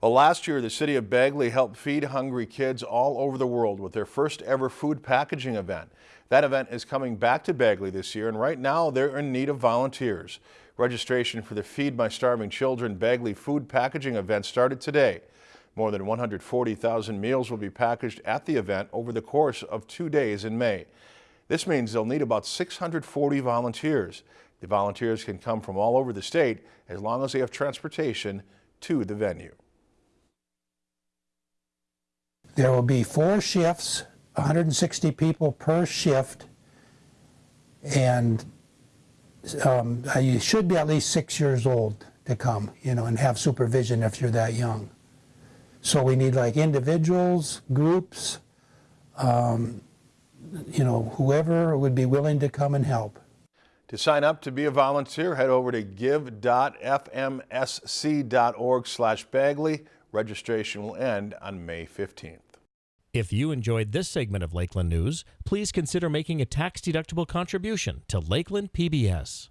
Well, last year, the city of Bagley helped feed hungry kids all over the world with their first ever food packaging event. That event is coming back to Bagley this year, and right now they're in need of volunteers. Registration for the Feed My Starving Children Bagley food packaging event started today. More than 140,000 meals will be packaged at the event over the course of two days in May. This means they'll need about 640 volunteers. The volunteers can come from all over the state as long as they have transportation to the venue. There will be four shifts, 160 people per shift, and um, uh, you should be at least six years old to come, you know, and have supervision if you're that young. So we need like individuals, groups, um, you know, whoever would be willing to come and help. To sign up to be a volunteer, head over to give.fmsc.org slash Bagley. Registration will end on May 15th. If you enjoyed this segment of Lakeland News, please consider making a tax-deductible contribution to Lakeland PBS.